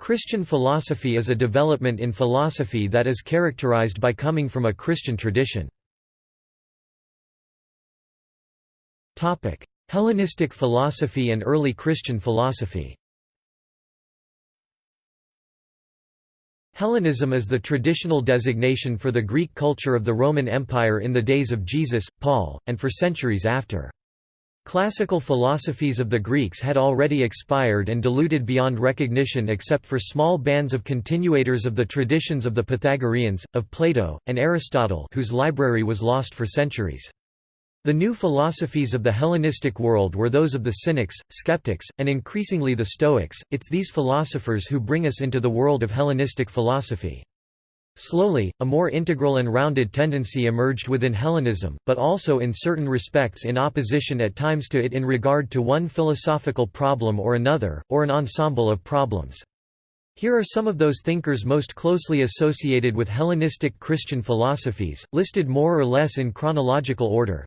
Christian philosophy is a development in philosophy that is characterized by coming from a Christian tradition. Hellenistic philosophy and early Christian philosophy Hellenism is the traditional designation for the Greek culture of the Roman Empire in the days of Jesus, Paul, and for centuries after. Classical philosophies of the Greeks had already expired and diluted beyond recognition except for small bands of continuators of the traditions of the Pythagoreans, of Plato, and Aristotle whose library was lost for centuries. The new philosophies of the Hellenistic world were those of the Cynics, Skeptics, and increasingly the Stoics. It's these philosophers who bring us into the world of Hellenistic philosophy. Slowly, a more integral and rounded tendency emerged within Hellenism, but also in certain respects in opposition at times to it in regard to one philosophical problem or another, or an ensemble of problems. Here are some of those thinkers most closely associated with Hellenistic Christian philosophies, listed more or less in chronological order.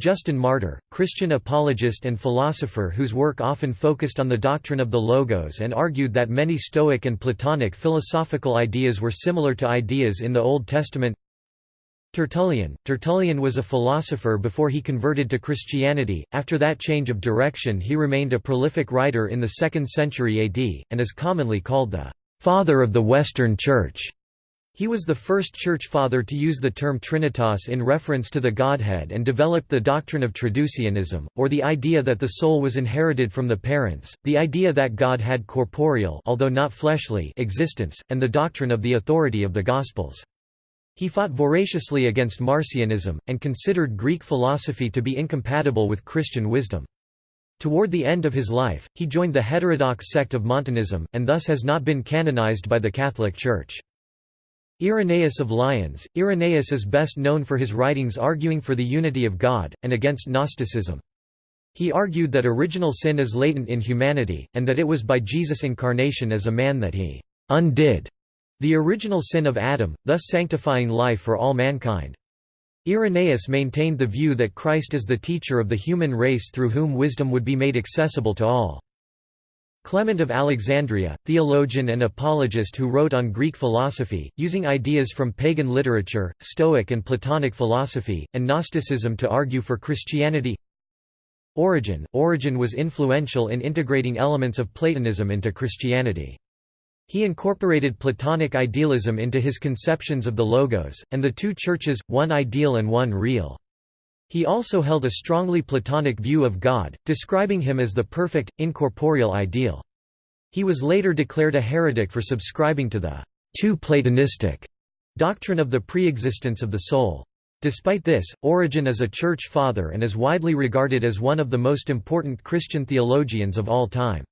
Justin Martyr, Christian apologist and philosopher whose work often focused on the doctrine of the Logos and argued that many Stoic and Platonic philosophical ideas were similar to ideas in the Old Testament Tertullian Tertullian was a philosopher before he converted to Christianity, after that change of direction he remained a prolific writer in the 2nd century AD, and is commonly called the «father of the Western Church». He was the first church father to use the term Trinitas in reference to the Godhead and developed the doctrine of traducianism, or the idea that the soul was inherited from the parents, the idea that God had corporeal although not fleshly existence, and the doctrine of the authority of the Gospels. He fought voraciously against Marcionism, and considered Greek philosophy to be incompatible with Christian wisdom. Toward the end of his life, he joined the heterodox sect of Montanism, and thus has not been canonized by the Catholic Church. Irenaeus of Lyons Irenaeus is best known for his writings arguing for the unity of God, and against Gnosticism. He argued that original sin is latent in humanity, and that it was by Jesus' incarnation as a man that he «undid» the original sin of Adam, thus sanctifying life for all mankind. Irenaeus maintained the view that Christ is the teacher of the human race through whom wisdom would be made accessible to all. Clement of Alexandria, theologian and apologist who wrote on Greek philosophy, using ideas from pagan literature, Stoic and Platonic philosophy, and Gnosticism to argue for Christianity Origen Origen was influential in integrating elements of Platonism into Christianity. He incorporated Platonic idealism into his conceptions of the Logos, and the two churches, one ideal and one real. He also held a strongly Platonic view of God, describing him as the perfect, incorporeal ideal. He was later declared a heretic for subscribing to the too Platonistic doctrine of the preexistence of the soul. Despite this, Origen is a church father and is widely regarded as one of the most important Christian theologians of all time.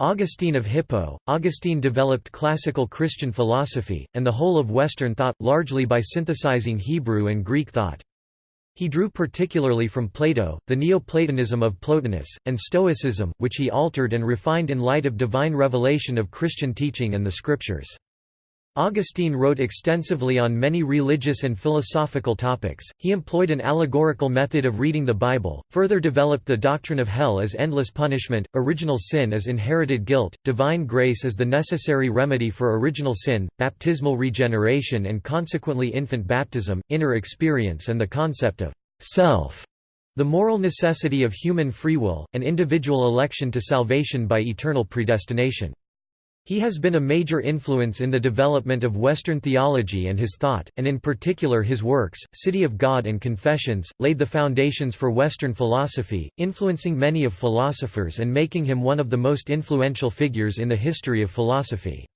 Augustine of Hippo Augustine developed classical Christian philosophy, and the whole of Western thought, largely by synthesizing Hebrew and Greek thought. He drew particularly from Plato, the Neoplatonism of Plotinus, and Stoicism, which he altered and refined in light of divine revelation of Christian teaching and the Scriptures. Augustine wrote extensively on many religious and philosophical topics. He employed an allegorical method of reading the Bible, further developed the doctrine of hell as endless punishment, original sin as inherited guilt, divine grace as the necessary remedy for original sin, baptismal regeneration and consequently infant baptism, inner experience and the concept of self, the moral necessity of human free will, and individual election to salvation by eternal predestination. He has been a major influence in the development of Western theology and his thought, and in particular his works, City of God and Confessions, laid the foundations for Western philosophy, influencing many of philosophers and making him one of the most influential figures in the history of philosophy.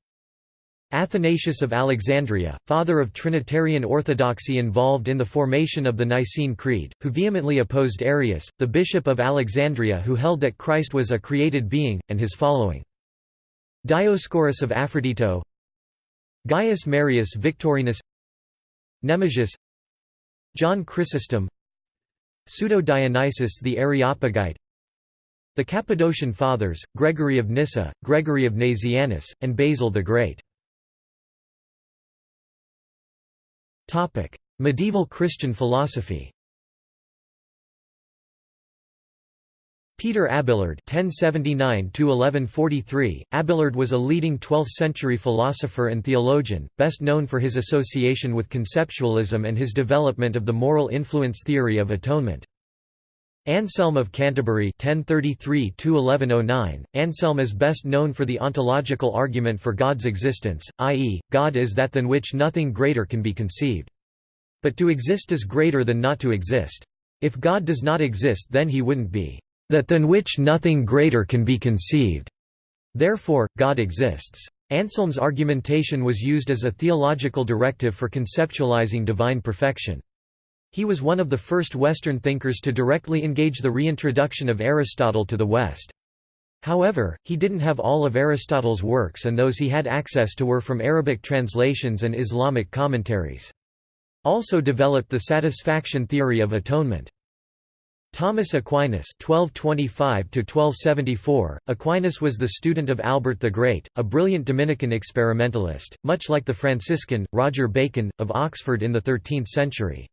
Athanasius of Alexandria, father of Trinitarian orthodoxy involved in the formation of the Nicene Creed, who vehemently opposed Arius, the bishop of Alexandria who held that Christ was a created being, and his following. Dioscorus of Aphrodito. Gaius Marius Victorinus. Nemesius. John Chrysostom. Pseudo-Dionysius the Areopagite. The Cappadocian Fathers, Gregory of Nyssa, Gregory of Nazianzus, and Basil the Great. Medieval Christian philosophy Peter Abelard (1079–1143). Abelard was a leading 12th-century philosopher and theologian, best known for his association with conceptualism and his development of the moral influence theory of atonement. Anselm of Canterbury (1033–1109). Anselm is best known for the ontological argument for God's existence, i.e., God is that than which nothing greater can be conceived. But to exist is greater than not to exist. If God does not exist, then he wouldn't be that than which nothing greater can be conceived. Therefore, God exists. Anselm's argumentation was used as a theological directive for conceptualizing divine perfection. He was one of the first Western thinkers to directly engage the reintroduction of Aristotle to the West. However, he didn't have all of Aristotle's works and those he had access to were from Arabic translations and Islamic commentaries. Also developed the satisfaction theory of atonement. Thomas Aquinas (1225–1274). Aquinas was the student of Albert the Great, a brilliant Dominican experimentalist, much like the Franciscan Roger Bacon of Oxford in the 13th century.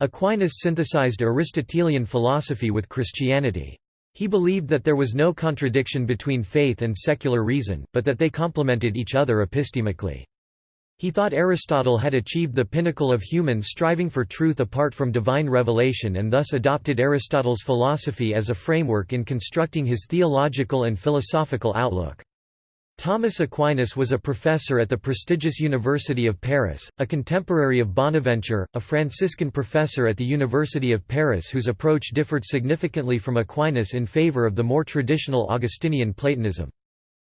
Aquinas synthesized Aristotelian philosophy with Christianity. He believed that there was no contradiction between faith and secular reason, but that they complemented each other epistemically. He thought Aristotle had achieved the pinnacle of human striving for truth apart from divine revelation and thus adopted Aristotle's philosophy as a framework in constructing his theological and philosophical outlook. Thomas Aquinas was a professor at the prestigious University of Paris, a contemporary of Bonaventure, a Franciscan professor at the University of Paris whose approach differed significantly from Aquinas in favor of the more traditional Augustinian Platonism.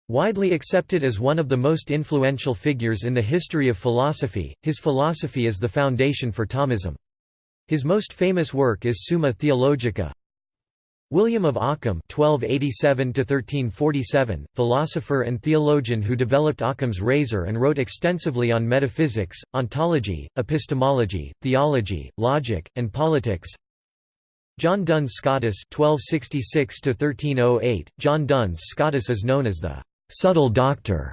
Widely accepted as one of the most influential figures in the history of philosophy, his philosophy is the foundation for Thomism. His most famous work is Summa Theologica. William of Ockham (1287–1347), philosopher and theologian who developed Occam's razor and wrote extensively on metaphysics, ontology, epistemology, theology, logic, and politics. John Duns Scotus (1266–1308). John Duns Scotus is known as the subtle doctor,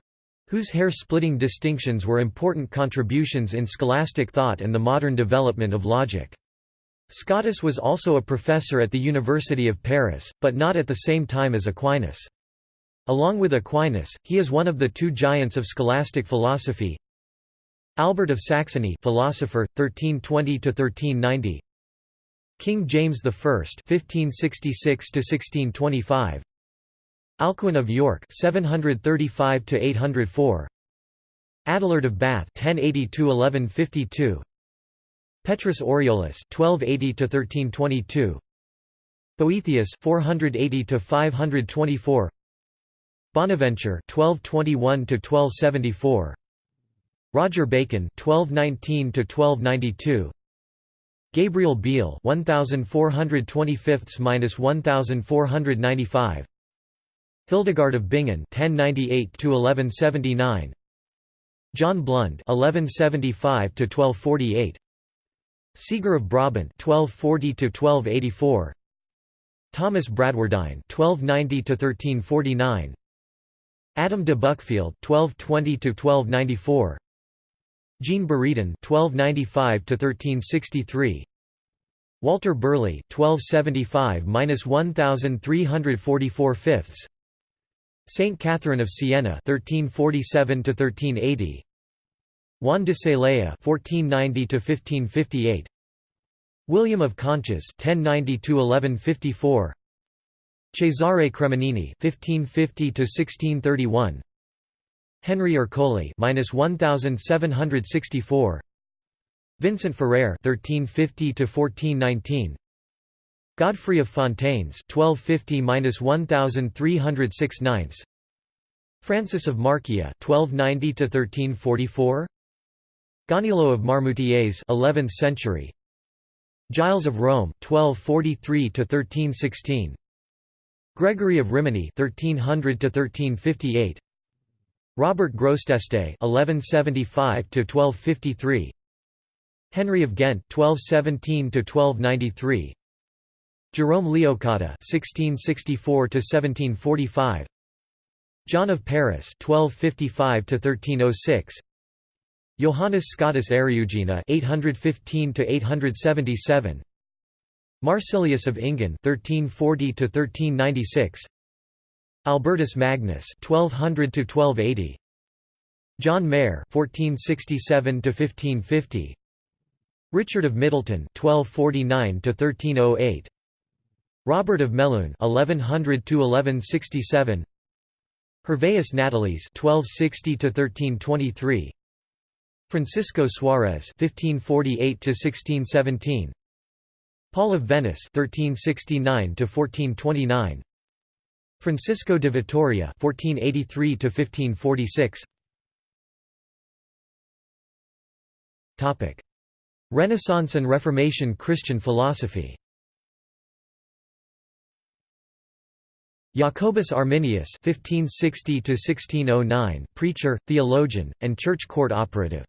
whose hair-splitting distinctions were important contributions in scholastic thought and the modern development of logic. Scotus was also a professor at the University of Paris, but not at the same time as Aquinas. Along with Aquinas, he is one of the two giants of scholastic philosophy. Albert of Saxony, philosopher, 1320 to 1390. King James I, 1566 to 1625. Alcuin of York 735 to 804 Adelard of Bath 1080 1152 Petrus Aureolus 1280 to 1322 Boethius 480 to 524 Bonaventure 1221 to 1274 Roger Bacon 1219 to 1292 Gabriel Biel 1425-1495 Hildegard of Bingen (1098–1179), John Blund (1175–1248), Siger of Brabant (1240–1284), Thomas Bradwardine (1290–1349), Adam de Buckfield (1220–1294), Jean Buridan (1295–1363). Walter Burley (1275–1344 fifths), Saint Catherine of Siena 1347 to 1380 Juan de Celaya 1490 to 1558 William of Conches 1090 to 1154 Cesare Cremonini 1550 to 1631 Henry Ercole (1764), Vincent Ferrer (1350–1419). Godfrey of Fontaines 1250-1306 Francis of Marchia 1290-1344 Gaunilo of Marmoutiers 11th century. Giles of Rome 1243-1316 Gregory of Rimini 1300-1358 Robert Grosseteste 1175-1253 Henry of Ghent 1217-1293 Jerome Leocadia (1664–1745), John of Paris (1255–1306), Johannes Scotus Eriugena (815–877), Marsilius of Inghen 1340 to 1396 Albertus Magnus 1200 to 1280 John Mair 1467 to 1550 Richard of Middleton 1249 to 1308 Robert of Melun 1100 to 1167 Hervaeus Natalis 1260 to 1323 Francisco Suarez 1548 to 1617 Paul of Venice 1369 to 1429 Francisco de Vitoria 1483 to 1546 Topic Renaissance and Reformation Christian philosophy Jacobus Arminius (1560–1609), preacher, theologian, and church court operative.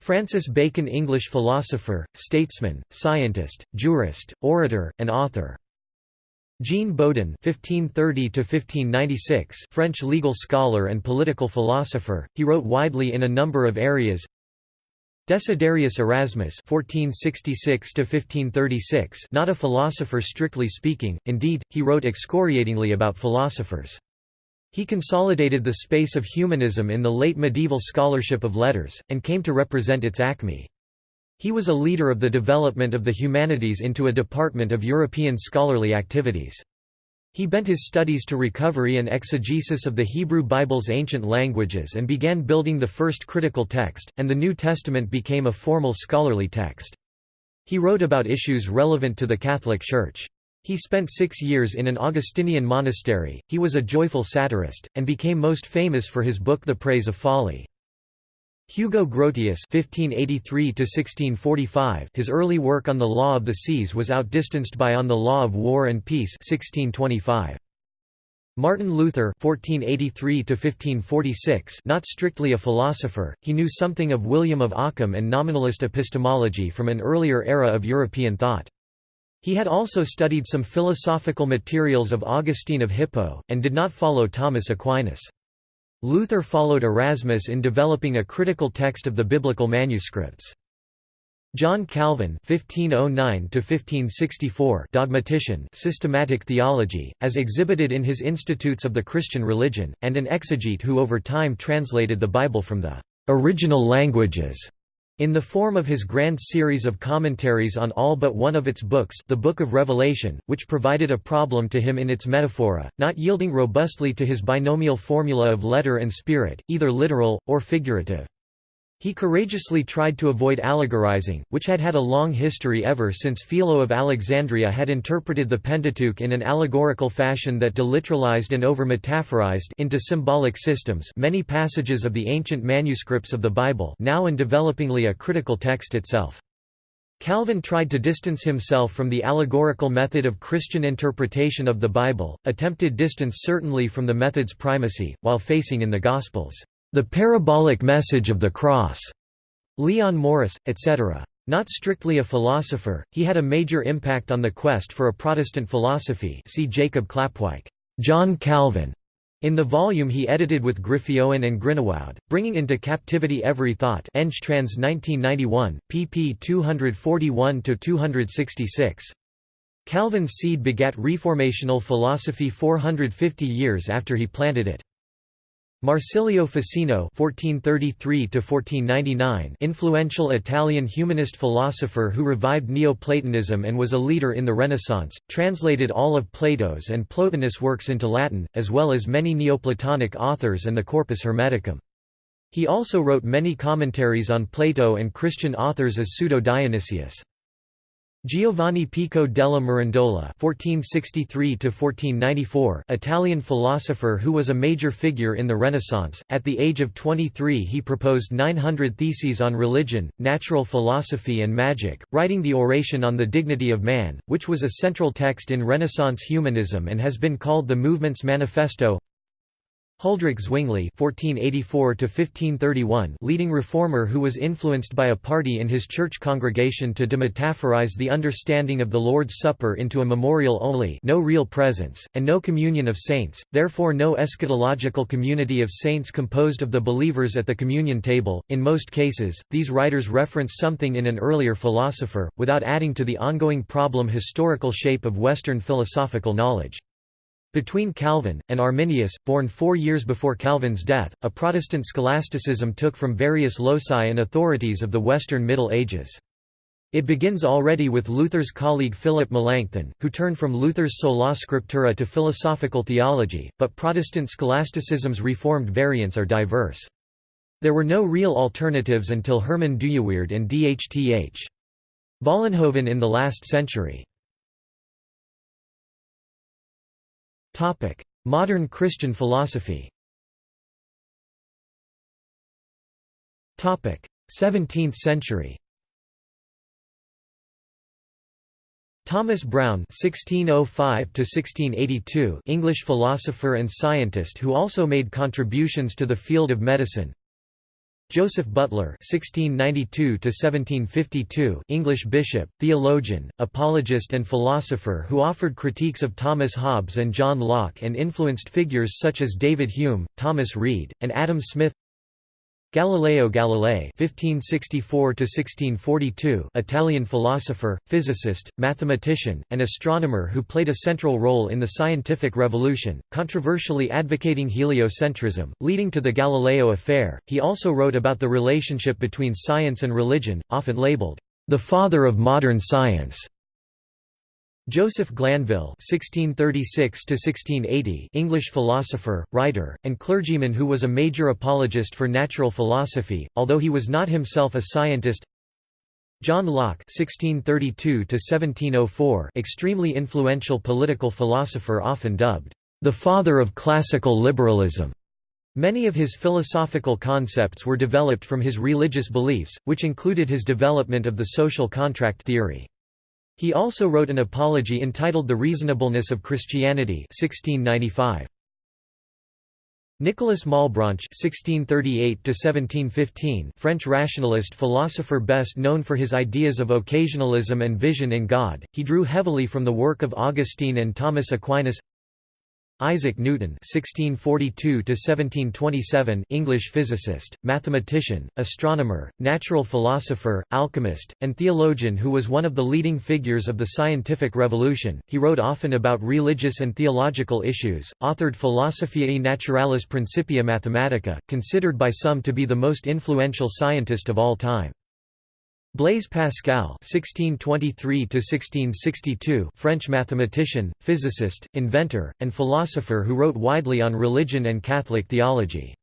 Francis Bacon English philosopher, statesman, scientist, jurist, orator, and author. Jean Bodin (1530–1596), French legal scholar and political philosopher. He wrote widely in a number of areas. Desiderius Erasmus (1466–1536), not a philosopher strictly speaking; indeed, he wrote excoriatingly about philosophers. He consolidated the space of humanism in the late medieval scholarship of letters, and came to represent its acme. He was a leader of the development of the humanities into a department of European scholarly activities. He bent his studies to recovery and exegesis of the Hebrew Bible's ancient languages and began building the first critical text, and the New Testament became a formal scholarly text. He wrote about issues relevant to the Catholic Church. He spent six years in an Augustinian monastery, he was a joyful satirist, and became most famous for his book The Praise of Folly. Hugo Grotius (1583–1645), his early work on the law of the seas was outdistanced by On the Law of War and Peace (1625). Martin Luther (1483–1546), not strictly a philosopher, he knew something of William of Ockham and nominalist epistemology from an earlier era of European thought. He had also studied some philosophical materials of Augustine of Hippo, and did not follow Thomas Aquinas. Luther followed Erasmus in developing a critical text of the biblical manuscripts. John Calvin (1509–1564), dogmatician, systematic theology, as exhibited in his Institutes of the Christian Religion, and an exegete who over time translated the Bible from the original languages in the form of his grand series of commentaries on all but one of its books the Book of Revelation, which provided a problem to him in its metaphora, not yielding robustly to his binomial formula of letter and spirit, either literal, or figurative. He courageously tried to avoid allegorizing, which had had a long history ever since Philo of Alexandria had interpreted the Pentateuch in an allegorical fashion that deliteralized and over-metaphorized into symbolic systems many passages of the ancient manuscripts of the Bible now and developingly a critical text itself. Calvin tried to distance himself from the allegorical method of Christian interpretation of the Bible, attempted distance certainly from the method's primacy, while facing in the Gospels the Parabolic Message of the Cross, Leon Morris, etc. Not strictly a philosopher, he had a major impact on the quest for a Protestant philosophy see Jacob Klapwijk, John Calvin, in the volume he edited with Griffioen and Groenewoud, bringing into captivity every thought Trans 1991, pp 241–266. Calvin's seed begat reformational philosophy 450 years after he planted it. Marsilio Ficino (1433–1499), influential Italian humanist philosopher who revived Neoplatonism and was a leader in the Renaissance, translated all of Plato's and Plotinus' works into Latin, as well as many Neoplatonic authors and the Corpus Hermeticum. He also wrote many commentaries on Plato and Christian authors as Pseudo-Dionysius. Giovanni Pico della Mirandola (1463–1494), Italian philosopher who was a major figure in the Renaissance. At the age of 23, he proposed 900 theses on religion, natural philosophy, and magic, writing the Oration on the Dignity of Man, which was a central text in Renaissance humanism and has been called the movement's manifesto. Huldrych Zwingli (1484–1531), leading reformer who was influenced by a party in his church congregation to demetaphorize the understanding of the Lord's Supper into a memorial only, no real presence, and no communion of saints, therefore no eschatological community of saints composed of the believers at the communion table. In most cases, these writers reference something in an earlier philosopher, without adding to the ongoing problem historical shape of Western philosophical knowledge. Between Calvin, and Arminius, born four years before Calvin's death, a Protestant scholasticism took from various loci and authorities of the Western Middle Ages. It begins already with Luther's colleague Philip Melanchthon, who turned from Luther's sola scriptura to philosophical theology, but Protestant scholasticism's reformed variants are diverse. There were no real alternatives until Herman Dooyeweerd and Dhth. Vollenhoven in the last century. Modern Christian philosophy. 17th century. Thomas Browne (1605–1682), English philosopher and scientist who also made contributions to the field of medicine. Joseph Butler (1692–1752), English bishop, theologian, apologist, and philosopher who offered critiques of Thomas Hobbes and John Locke and influenced figures such as David Hume, Thomas Reid, and Adam Smith. Galileo Galilei (1564–1642), Italian philosopher, physicist, mathematician, and astronomer who played a central role in the scientific revolution, controversially advocating heliocentrism, leading to the Galileo affair. He also wrote about the relationship between science and religion, often labeled the father of modern science. Joseph Glanvill (1636–1680), English philosopher, writer, and clergyman who was a major apologist for natural philosophy, although he was not himself a scientist. John Locke (1632–1704), extremely influential political philosopher, often dubbed the father of classical liberalism. Many of his philosophical concepts were developed from his religious beliefs, which included his development of the social contract theory. He also wrote an apology entitled The Reasonableness of Christianity 1695. Nicolas Malebranche (1638–1715), French rationalist philosopher best known for his ideas of occasionalism and vision in God, he drew heavily from the work of Augustine and Thomas Aquinas. Isaac Newton (1642–1727), English physicist, mathematician, astronomer, natural philosopher, alchemist, and theologian who was one of the leading figures of the scientific revolution. He wrote often about religious and theological issues. Authored Philosophiae Naturalis Principia Mathematica, considered by some to be the most influential scientist of all time. Blaise Pascal (1623–1662), French mathematician, physicist, inventor, and philosopher who wrote widely on religion and Catholic theology.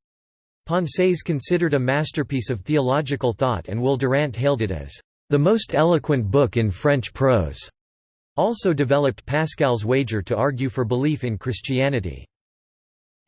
Pensées considered a masterpiece of theological thought, and Will Durant hailed it as the most eloquent book in French prose. Also developed Pascal's wager to argue for belief in Christianity.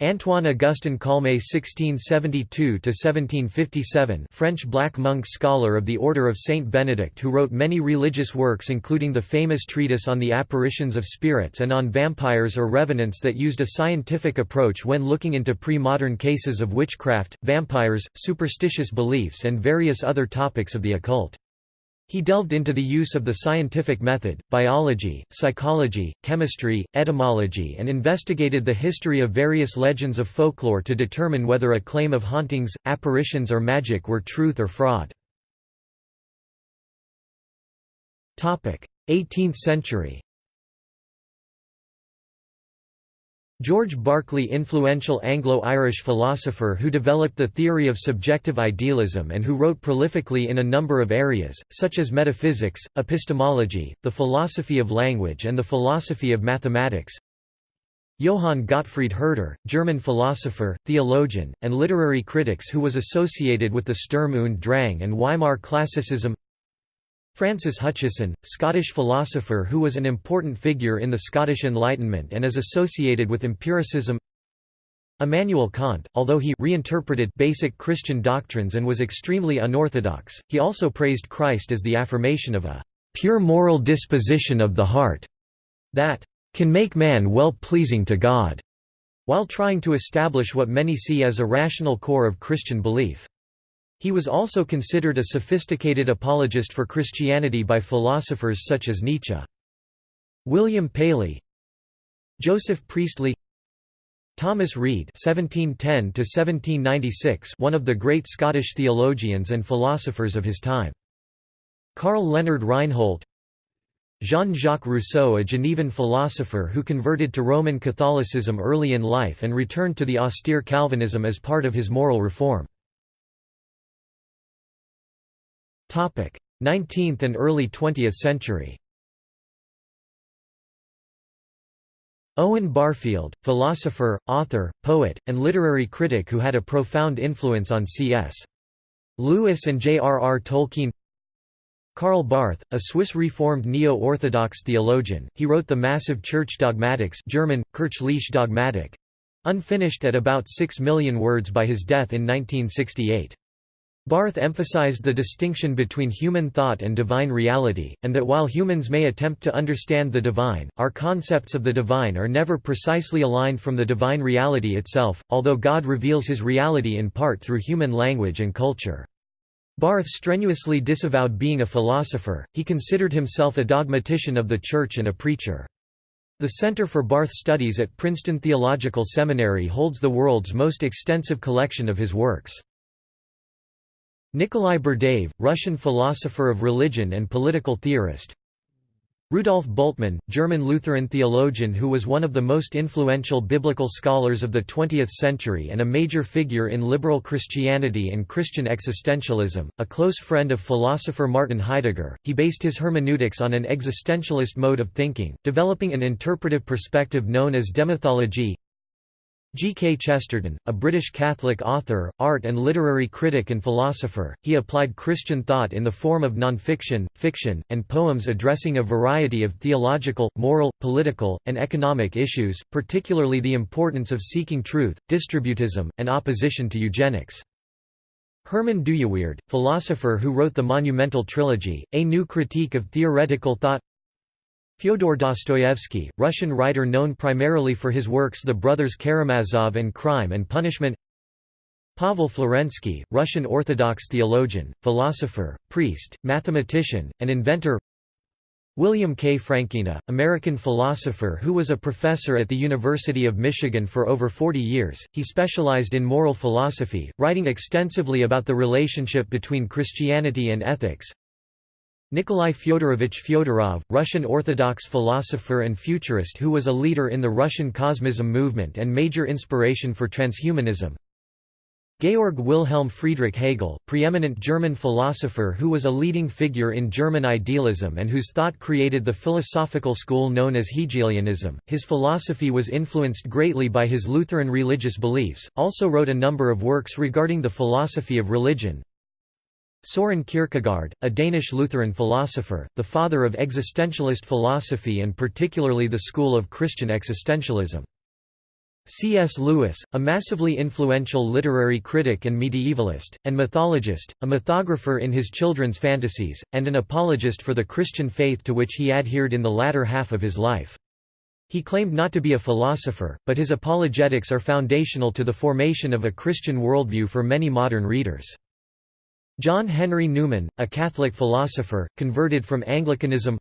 Antoine Augustin Calmet (1672–1757), French black monk scholar of the Order of Saint Benedict, who wrote many religious works, including the famous treatise on the apparitions of spirits and on vampires or revenants, that used a scientific approach when looking into pre-modern cases of witchcraft, vampires, superstitious beliefs, and various other topics of the occult. He delved into the use of the scientific method, biology, psychology, chemistry, etymology and investigated the history of various legends of folklore to determine whether a claim of hauntings, apparitions or magic were truth or fraud. 18th century George Berkeley influential Anglo-Irish philosopher who developed the theory of subjective idealism and who wrote prolifically in a number of areas, such as metaphysics, epistemology, the philosophy of language and the philosophy of mathematics. Johann Gottfried Herder, German philosopher, theologian, and literary critics who was associated with the Sturm und Drang and Weimar Classicism Francis Hutcheson, Scottish philosopher who was an important figure in the Scottish Enlightenment and is associated with empiricism Immanuel Kant, although he reinterpreted basic Christian doctrines and was extremely unorthodox, he also praised Christ as the affirmation of a pure moral disposition of the heart that can make man well pleasing to God. while trying to establish what many see as a rational core of Christian belief. He was also considered a sophisticated apologist for Christianity by philosophers such as Nietzsche. William Paley Joseph Priestley Thomas Reid (1710–1796), one of the great Scottish theologians and philosophers of his time. Karl Leonhard Reinhold, Jean-Jacques Rousseau, a Genevan philosopher who converted to Roman Catholicism early in life and returned to the austere Calvinism as part of his moral reform. 19th and early 20th century. Owen Barfield, philosopher, author, poet, and literary critic who had a profound influence on C.S. Lewis and J.R.R. Tolkien Karl Barth, a Swiss Reformed Neo-Orthodox theologian, he wrote the massive Church Dogmatics German, Kirchliche Dogmatik, unfinished at about 6 million words by his death in 1968. Barth emphasized the distinction between human thought and divine reality, and that while humans may attempt to understand the divine, our concepts of the divine are never precisely aligned from the divine reality itself, although God reveals his reality in part through human language and culture. Barth strenuously disavowed being a philosopher, he considered himself a dogmatician of the Church and a preacher. The Center for Barth Studies at Princeton Theological Seminary holds the world's most extensive collection of his works. Nikolai Berdyaev, Russian philosopher of religion and political theorist. Rudolf Bultmann, German Lutheran theologian who was one of the most influential biblical scholars of the 20th century and a major figure in liberal Christianity and Christian existentialism, a close friend of philosopher Martin Heidegger, he based his hermeneutics on an existentialist mode of thinking, developing an interpretive perspective known as demythology G. K. Chesterton, a British Catholic author, art and literary critic and philosopher, he applied Christian thought in the form of non-fiction, fiction, and poems addressing a variety of theological, moral, political, and economic issues, particularly the importance of seeking truth, distributism, and opposition to eugenics. Herman Dooyeweerd, philosopher who wrote the monumental trilogy, A New Critique of Theoretical Thought Fyodor Dostoevsky, Russian writer known primarily for his works The Brothers Karamazov and Crime and Punishment. Pavel Florensky, Russian Orthodox theologian, philosopher, priest, mathematician, and inventor. William K. Frankena, American philosopher who was a professor at the University of Michigan for over 40 years, he specialized in moral philosophy, writing extensively about the relationship between Christianity and ethics Nikolai Fyodorovich Fyodorov, Russian Orthodox philosopher and futurist who was a leader in the Russian Cosmism movement and major inspiration for transhumanism. Georg Wilhelm Friedrich Hegel, preeminent German philosopher who was a leading figure in German idealism and whose thought created the philosophical school known as Hegelianism. His philosophy was influenced greatly by his Lutheran religious beliefs, also wrote a number of works regarding the philosophy of religion, Soren Kierkegaard, a Danish Lutheran philosopher, the father of existentialist philosophy and particularly the school of Christian existentialism. C.S. Lewis, a massively influential literary critic and medievalist, and mythologist, a mythographer in his children's fantasies, and an apologist for the Christian faith to which he adhered in the latter half of his life. He claimed not to be a philosopher, but his apologetics are foundational to the formation of a Christian worldview for many modern readers. John Henry Newman, a Catholic philosopher, converted from Anglicanism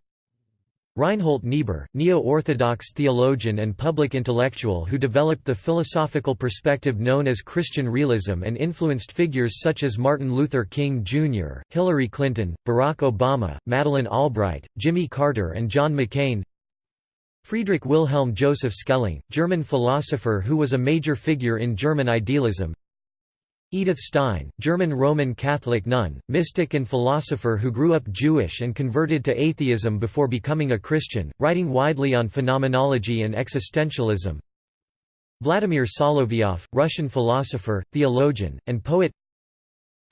Reinhold Niebuhr, Neo-Orthodox theologian and public intellectual who developed the philosophical perspective known as Christian realism and influenced figures such as Martin Luther King Jr., Hillary Clinton, Barack Obama, Madeleine Albright, Jimmy Carter and John McCain Friedrich Wilhelm Joseph Schelling, German philosopher who was a major figure in German idealism Edith Stein, German Roman Catholic nun, mystic and philosopher who grew up Jewish and converted to atheism before becoming a Christian, writing widely on phenomenology and existentialism. Vladimir Solovyov, Russian philosopher, theologian, and poet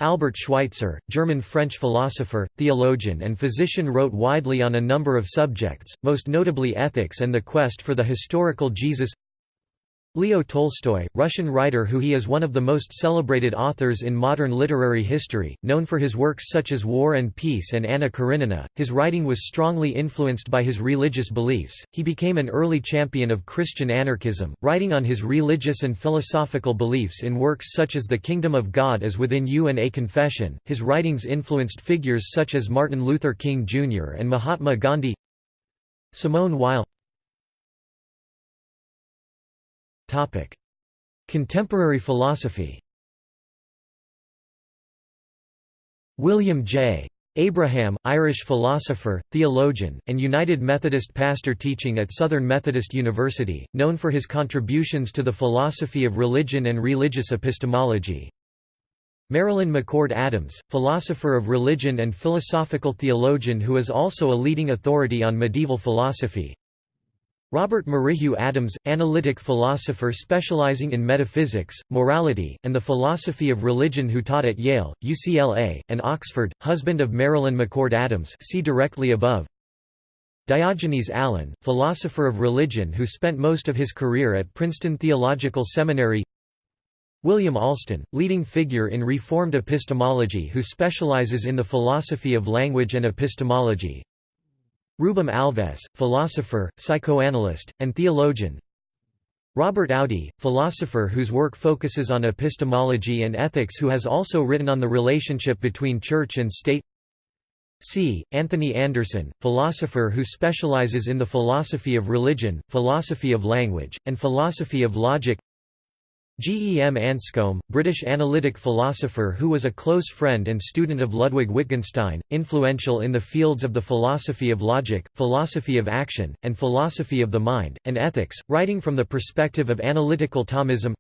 Albert Schweitzer, German-French philosopher, theologian and physician wrote widely on a number of subjects, most notably ethics and the quest for the historical Jesus Leo Tolstoy, Russian writer who he is one of the most celebrated authors in modern literary history, known for his works such as War and Peace and Anna Karenina, his writing was strongly influenced by his religious beliefs. He became an early champion of Christian anarchism, writing on his religious and philosophical beliefs in works such as The Kingdom of God is Within You and A Confession. His writings influenced figures such as Martin Luther King Jr. and Mahatma Gandhi. Simone Weil Contemporary philosophy William J. Abraham, Irish philosopher, theologian, and United Methodist pastor teaching at Southern Methodist University, known for his contributions to the philosophy of religion and religious epistemology. Marilyn McCord Adams, philosopher of religion and philosophical theologian who is also a leading authority on medieval philosophy. Robert Merrihew Adams, analytic philosopher specializing in metaphysics, morality, and the philosophy of religion who taught at Yale, UCLA, and Oxford, husband of Marilyn McCord Adams see directly above. Diogenes Allen, philosopher of religion who spent most of his career at Princeton Theological Seminary William Alston, leading figure in Reformed epistemology who specializes in the philosophy of language and epistemology Rubem Alves, philosopher, psychoanalyst, and theologian. Robert Audi, philosopher whose work focuses on epistemology and ethics who has also written on the relationship between church and state. C. Anthony Anderson, philosopher who specializes in the philosophy of religion, philosophy of language, and philosophy of logic G. E. M. Anscombe, British analytic philosopher who was a close friend and student of Ludwig Wittgenstein, influential in the fields of the philosophy of logic, philosophy of action, and philosophy of the mind, and ethics, writing from the perspective of analytical Thomism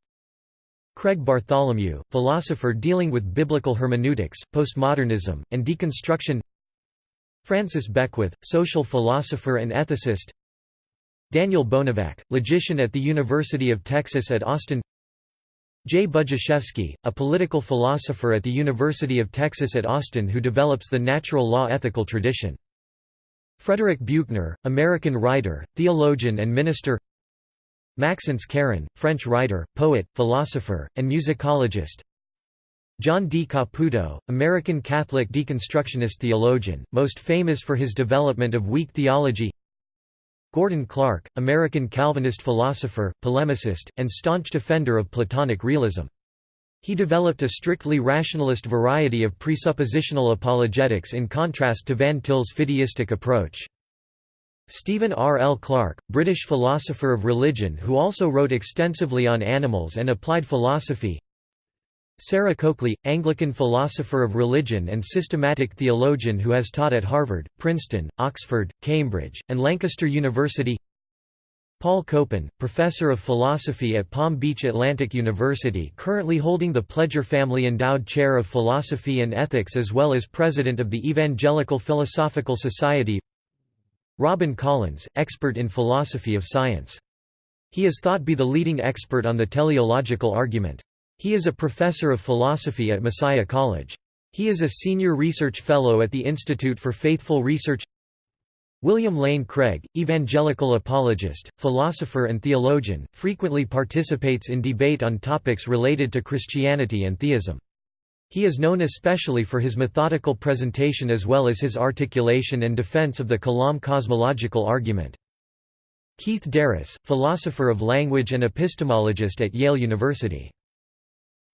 Craig Bartholomew, philosopher dealing with biblical hermeneutics, postmodernism, and deconstruction Francis Beckwith, social philosopher and ethicist Daniel Bonevac, logician at the University of Texas at Austin J. Budziszewski, a political philosopher at the University of Texas at Austin who develops the natural law ethical tradition. Frederick Buechner, American writer, theologian and minister Maxence Caron, French writer, poet, philosopher, and musicologist John D. Caputo, American Catholic deconstructionist theologian, most famous for his development of weak theology Gordon Clark, American Calvinist philosopher, polemicist, and staunch defender of Platonic realism. He developed a strictly rationalist variety of presuppositional apologetics in contrast to Van Til's fideistic approach. Stephen R. L. Clark, British philosopher of religion who also wrote extensively on animals and applied philosophy Sarah Coakley, Anglican philosopher of religion and systematic theologian who has taught at Harvard, Princeton, Oxford, Cambridge, and Lancaster University Paul Copan, professor of philosophy at Palm Beach Atlantic University currently holding the Pledger Family Endowed Chair of Philosophy and Ethics as well as president of the Evangelical Philosophical Society Robin Collins, expert in philosophy of science. He is thought to be the leading expert on the teleological argument. He is a professor of philosophy at Messiah College. He is a senior research fellow at the Institute for Faithful Research William Lane Craig, evangelical apologist, philosopher and theologian, frequently participates in debate on topics related to Christianity and theism. He is known especially for his methodical presentation as well as his articulation and defense of the Kalam cosmological argument. Keith DeRose, philosopher of language and epistemologist at Yale University.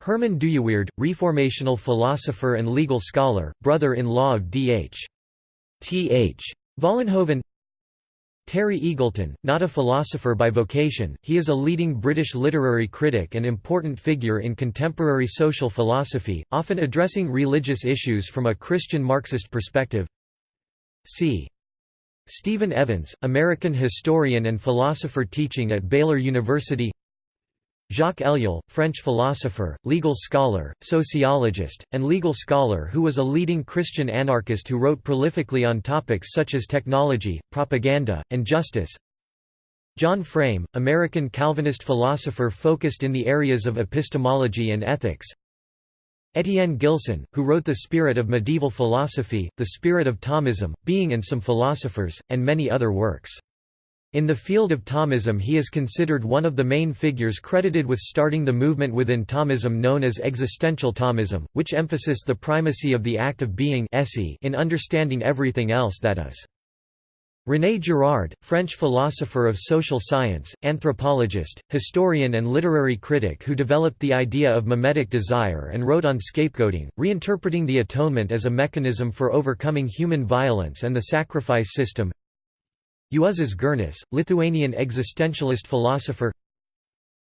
Herman Dooyeweerd, reformational philosopher and legal scholar, brother-in-law of D.H. T.H. Vollenhoven Terry Eagleton, not a philosopher by vocation, he is a leading British literary critic and important figure in contemporary social philosophy, often addressing religious issues from a Christian Marxist perspective. C. Stephen Evans, American historian and philosopher teaching at Baylor University Jacques Ellul, French philosopher, legal scholar, sociologist, and legal scholar who was a leading Christian anarchist who wrote prolifically on topics such as technology, propaganda, and justice. John Frame, American Calvinist philosopher focused in the areas of epistemology and ethics. Etienne Gilson, who wrote The Spirit of Medieval Philosophy, The Spirit of Thomism, Being and Some Philosophers, and many other works. In the field of Thomism he is considered one of the main figures credited with starting the movement within Thomism known as existential Thomism, which emphasizes the primacy of the act of being in understanding everything else that is. René Girard, French philosopher of social science, anthropologist, historian and literary critic who developed the idea of mimetic desire and wrote on scapegoating, reinterpreting the atonement as a mechanism for overcoming human violence and the sacrifice system Juozas Girnius, Lithuanian existentialist philosopher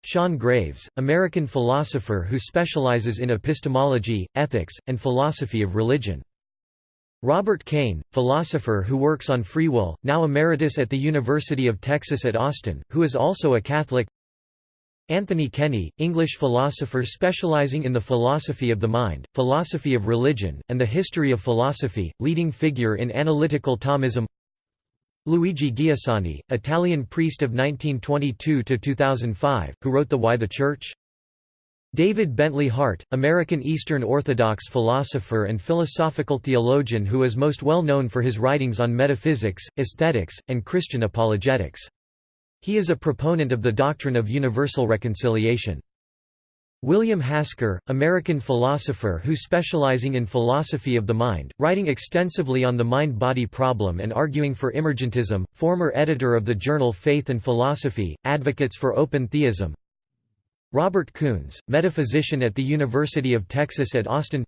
Sean Graves, American philosopher who specializes in epistemology, ethics, and philosophy of religion. Robert Kane, philosopher who works on free will, now emeritus at the University of Texas at Austin, who is also a Catholic Anthony Kenny, English philosopher specializing in the philosophy of the mind, philosophy of religion, and the history of philosophy, leading figure in analytical Thomism Luigi Giussani, Italian priest of 1922–2005, who wrote The Why the Church? David Bentley Hart, American Eastern Orthodox philosopher and philosophical theologian who is most well known for his writings on metaphysics, aesthetics, and Christian apologetics. He is a proponent of the doctrine of universal reconciliation. William Hasker, American philosopher who specializing in philosophy of the mind, writing extensively on the mind-body problem and arguing for emergentism, former editor of the journal Faith and Philosophy, advocates for open theism. Robert Koons, metaphysician at the University of Texas at Austin.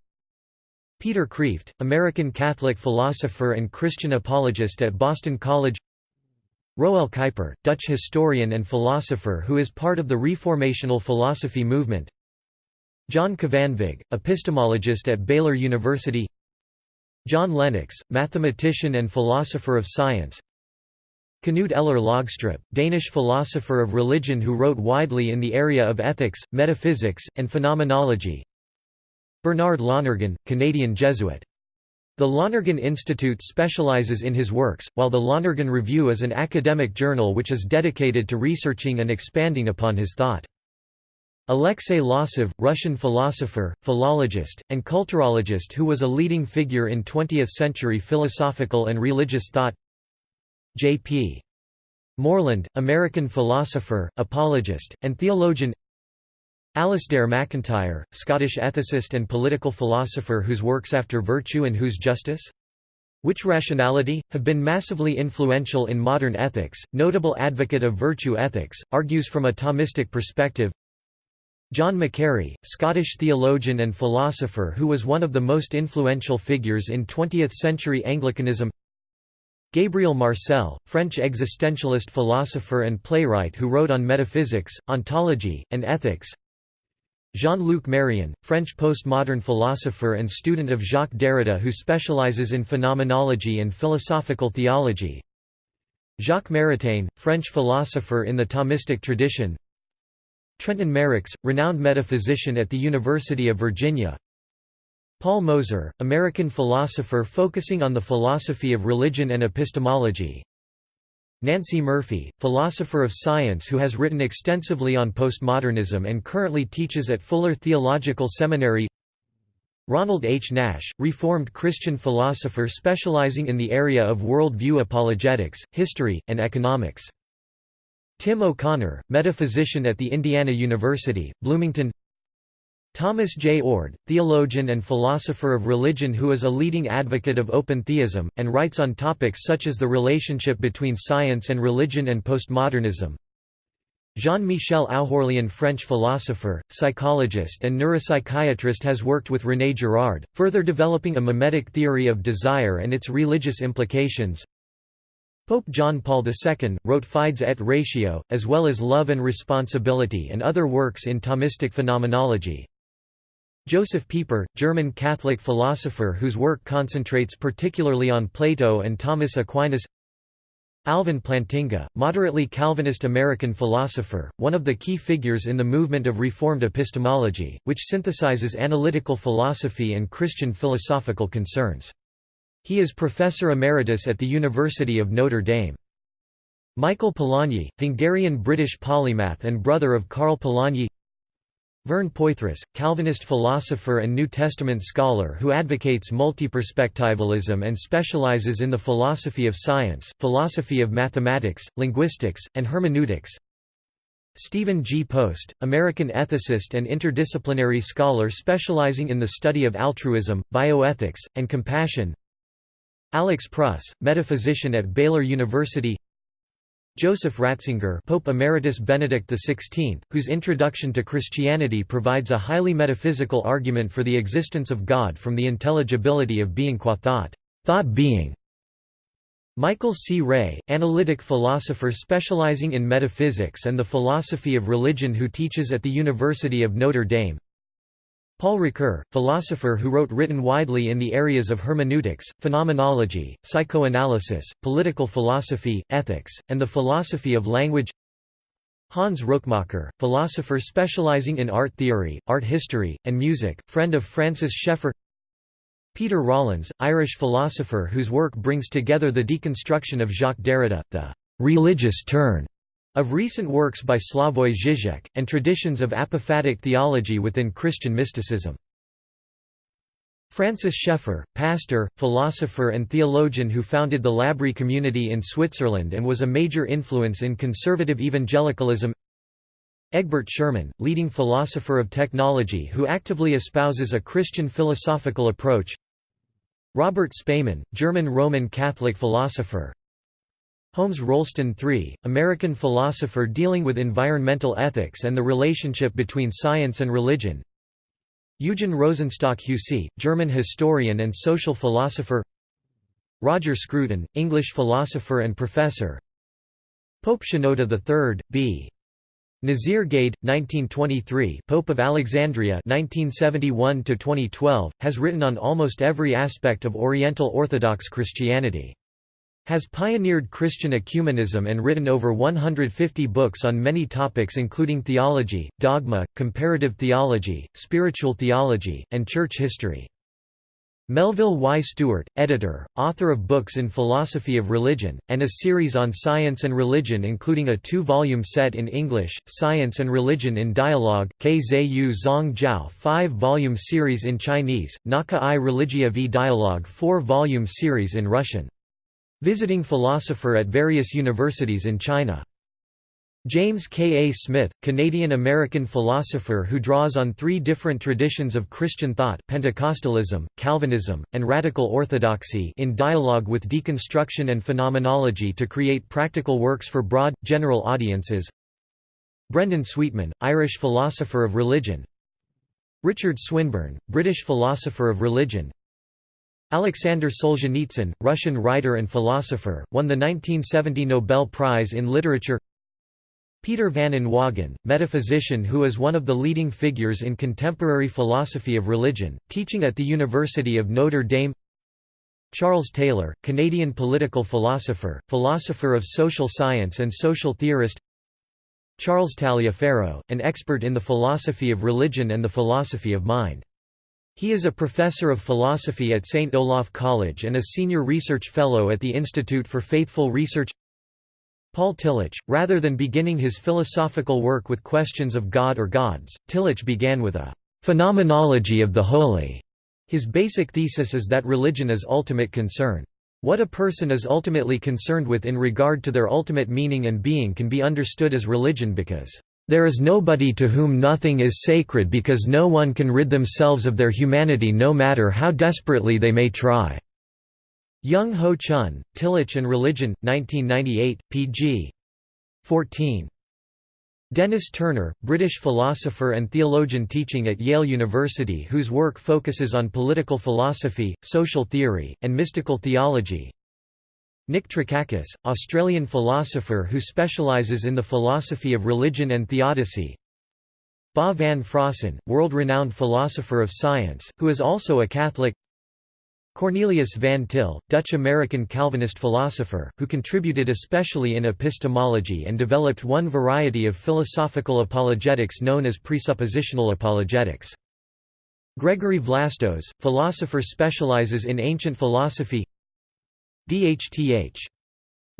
Peter Kreeft, American Catholic philosopher and Christian apologist at Boston College. Roel Kuiper, Dutch historian and philosopher who is part of the Reformational philosophy movement John Kvanvig, epistemologist at Baylor University John Lennox, mathematician and philosopher of science Knud Ejler Logstrup, Danish philosopher of religion who wrote widely in the area of ethics, metaphysics, and phenomenology Bernard Lonergan, Canadian Jesuit. The Lonergan Institute specializes in his works, while the Lonergan Review is an academic journal which is dedicated to researching and expanding upon his thought. Alexei Losev, Russian philosopher, philologist, and culturologist who was a leading figure in 20th-century philosophical and religious thought J.P. Moreland, American philosopher, apologist, and theologian Alasdair MacIntyre, Scottish ethicist and political philosopher whose works After Virtue and Whose Justice? Which Rationality? have been massively influential in modern ethics, notable advocate of virtue ethics, argues from a Thomistic perspective John Macquarrie, Scottish theologian and philosopher who was one of the most influential figures in 20th-century Anglicanism Gabriel Marcel, French existentialist philosopher and playwright who wrote on metaphysics, ontology, and ethics Jean-Luc Marion, French postmodern philosopher and student of Jacques Derrida who specializes in phenomenology and philosophical theology Jacques Maritain, French philosopher in the Thomistic tradition Trenton Merricks, renowned metaphysician at the University of Virginia. Paul Moser, American philosopher focusing on the philosophy of religion and epistemology. Nancey Murphy, philosopher of science who has written extensively on postmodernism and currently teaches at Fuller Theological Seminary. Ronald H. Nash, Reformed Christian philosopher specializing in the area of worldview apologetics, history, and economics Tim O'Connor, metaphysician at the Indiana University, Bloomington Thomas J. Oord, theologian and philosopher of religion who is a leading advocate of open theism, and writes on topics such as the relationship between science and religion and postmodernism. Jean-Michel Oughourlian French philosopher, psychologist and neuropsychiatrist has worked with René Girard, further developing a mimetic theory of desire and its religious implications. Pope John Paul II, wrote Fides et Ratio, as well as Love and Responsibility and other works in Thomistic phenomenology. Josef Pieper, German Catholic philosopher whose work concentrates particularly on Plato and Thomas Aquinas Alvin Plantinga, moderately Calvinist American philosopher, one of the key figures in the movement of Reformed epistemology, which synthesizes analytical philosophy and Christian philosophical concerns. He is professor emeritus at the University of Notre Dame. Michael Polanyi, Hungarian-British polymath and brother of Karl Polanyi Vern Poythress, Calvinist philosopher and New Testament scholar who advocates multiperspectivalism and specializes in the philosophy of science, philosophy of mathematics, linguistics, and hermeneutics. Stephen G. Post, American ethicist and interdisciplinary scholar specializing in the study of altruism, bioethics, and compassion. Alex Pruss, metaphysician at Baylor University Joseph Ratzinger Pope Emeritus Benedict XVI, whose Introduction to Christianity provides a highly metaphysical argument for the existence of God from the intelligibility of being qua thought, thought being. Michael C. Rea, analytic philosopher specializing in metaphysics and the philosophy of religion who teaches at the University of Notre Dame Paul Ricoeur, philosopher who wrote written widely in the areas of hermeneutics, phenomenology, psychoanalysis, political philosophy, ethics, and the philosophy of language. Hans Rookmaaker, philosopher specializing in art theory, art history, and music, friend of Francis Schaeffer Peter Rollins, Irish philosopher whose work brings together the deconstruction of Jacques Derrida, the «religious turn» of recent works by Slavoj Žižek, and traditions of apophatic theology within Christian mysticism. Francis Schaeffer, pastor, philosopher and theologian who founded the L'Abri community in Switzerland and was a major influence in conservative evangelicalism. Egbert Schuurman, leading philosopher of technology who actively espouses a Christian philosophical approach. Robert Spaemann, German Roman Catholic philosopher Holmes Rolston III, American philosopher dealing with environmental ethics and the relationship between science and religion. Eugen Rosenstock Huessy, German historian and social philosopher. Roger Scruton, English philosopher and professor. Pope Shenouda III, b. Nazeer Gayed, 1923 Pope of Alexandria 1971 has written on almost every aspect of Oriental Orthodox Christianity has pioneered Christian ecumenism and written over 150 books on many topics including theology, dogma, comparative theology, spiritual theology, and church history. Melville Y. Stewart, editor, author of books in philosophy of religion, and a series on science and religion including a two-volume set in English, Science and Religion in Dialogue, Kzu Zong five-volume series in Chinese, Naka i Religia v Dialogue four-volume series in Russian. Visiting philosopher at various universities in China. James K. A. Smith, Canadian-American philosopher who draws on three different traditions of Christian thought Pentecostalism, Calvinism, and Radical Orthodoxy in dialogue with deconstruction and phenomenology to create practical works for broad, general audiences Brendan Sweetman, Irish philosopher of religion Richard Swinburne, British philosopher of religion Alexander Solzhenitsyn, Russian writer and philosopher, won the 1970 Nobel Prize in Literature. Peter van Inwagen, metaphysician who is one of the leading figures in contemporary philosophy of religion, teaching at the University of Notre Dame. Charles Taylor, Canadian political philosopher, philosopher of social science and social theorist. Charles Taliaferro, an expert in the philosophy of religion and the philosophy of mind. He is a professor of philosophy at St. Olaf College and a senior research fellow at the Institute for Faithful Research Paul Tillich, rather than beginning his philosophical work with questions of God or gods, Tillich began with a «phenomenology of the holy». His basic thesis is that religion is ultimate concern. What a person is ultimately concerned with in regard to their ultimate meaning and being can be understood as religion because there is nobody to whom nothing is sacred because no one can rid themselves of their humanity no matter how desperately they may try." Young Ho Chun, Tillich and Religion, 1998, pg. 14. Denys Turner, British philosopher and theologian teaching at Yale University whose work focuses on political philosophy, social theory, and mystical theology Nick Trakakis, Australian philosopher who specialises in the philosophy of religion and theodicy. Ba van Fraassen, world-renowned philosopher of science, who is also a Catholic. Cornelius van Til, Dutch-American Calvinist philosopher, who contributed especially in epistemology and developed one variety of philosophical apologetics known as presuppositional apologetics. Gregory Vlastos, philosopher specializes in ancient philosophy DHTH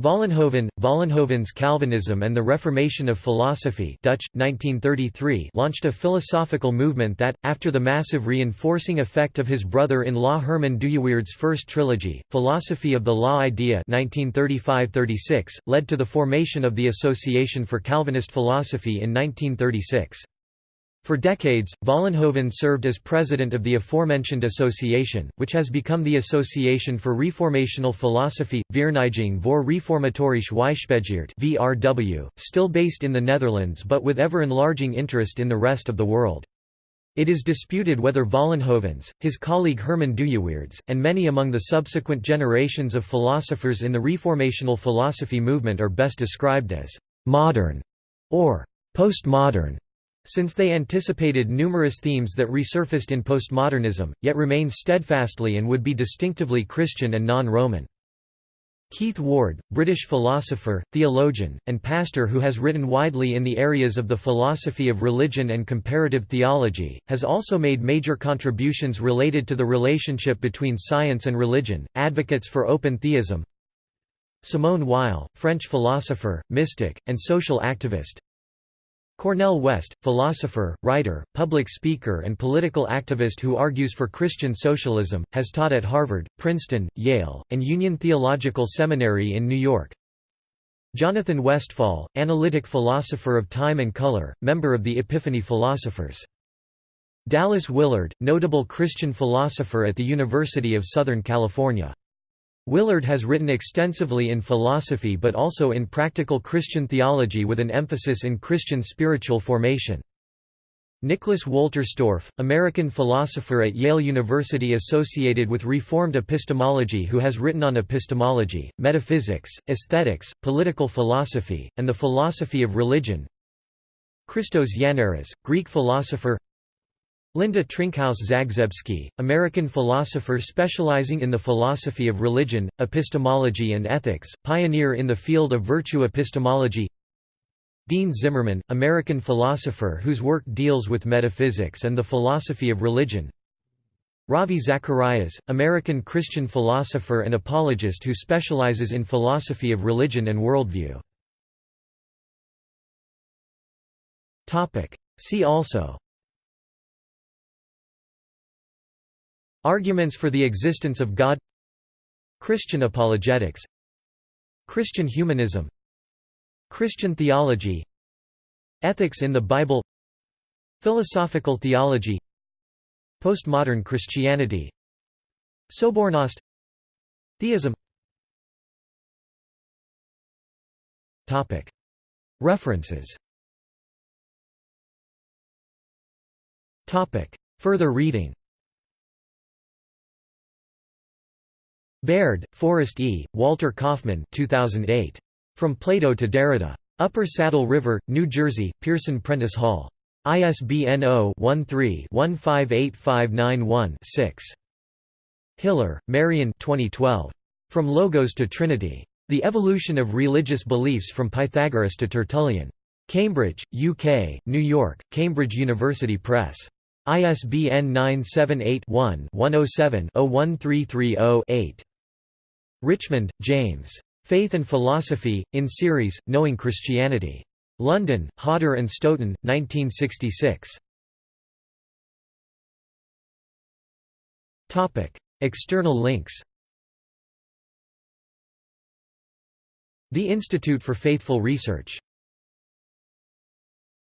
Vollenhoven, Vollenhoven's Calvinism and the Reformation of Philosophy Dutch, 1933 launched a philosophical movement that, after the massive reinforcing effect of his brother-in-law Herman Dooyeweerd's first trilogy, Philosophy of the Law Idea 1935–36, led to the formation of the Association for Calvinist Philosophy in 1936. For decades, Vollenhoven served as president of the aforementioned association, which has become the Association for Reformational Philosophy, Vereniging voor Reformatorische Wijsbegeerte (VRW), still based in the Netherlands but with ever-enlarging interest in the rest of the world. It is disputed whether Vollenhovens, his colleague Herman Dooyeweerds, and many among the subsequent generations of philosophers in the Reformational philosophy movement are best described as «modern» or «postmodern» since they anticipated numerous themes that resurfaced in postmodernism, yet remained steadfastly and would be distinctively Christian and non-Roman. Keith Ward, British philosopher, theologian, and pastor who has written widely in the areas of the philosophy of religion and comparative theology, has also made major contributions related to the relationship between science and religion, advocates for open theism. Simone Weil, French philosopher, mystic, and social activist, Cornel West, philosopher, writer, public speaker and political activist who argues for Christian socialism, has taught at Harvard, Princeton, Yale, and Union Theological Seminary in New York. Jonathan Westphal, analytic philosopher of time and color, member of the Epiphany Philosophers. Dallas Willard, notable Christian philosopher at the University of Southern California. Willard has written extensively in philosophy but also in practical Christian theology with an emphasis in Christian spiritual formation. Nicholas Wolterstorff, American philosopher at Yale University associated with Reformed epistemology who has written on epistemology, metaphysics, aesthetics, political philosophy, and the philosophy of religion. Christos Yannaras, Greek philosopher Linda Trinkaus-Zagzebski, American philosopher specializing in the philosophy of religion, epistemology and ethics, pioneer in the field of virtue epistemology. Dean Zimmerman, American philosopher whose work deals with metaphysics and the philosophy of religion. Ravi Zacharias, American Christian philosopher and apologist who specializes in philosophy of religion and worldview. See also Arguments for the existence of God. Christian apologetics. Christian humanism. Christian theology. Ethics in the Bible. Philosophical theology. Postmodern Christianity. Sobornost. Theism. References. Further reading Baird, Forrest E., Walter Kaufmann 2008. From Plato to Derrida. Upper Saddle River, New Jersey, Pearson Prentice Hall. ISBN 0-13-158591-6. Hillar, Marian 2012. From Logos to Trinity. The Evolution of Religious Beliefs from Pythagoras to Tertullian. Cambridge, UK, New York, Cambridge University Press. ISBN 978 one 107 01330 8 Richmond, James. Faith and Philosophy, in series, Knowing Christianity. London, Hodder and Stoughton, 1966. External links The Institute for Faithful Research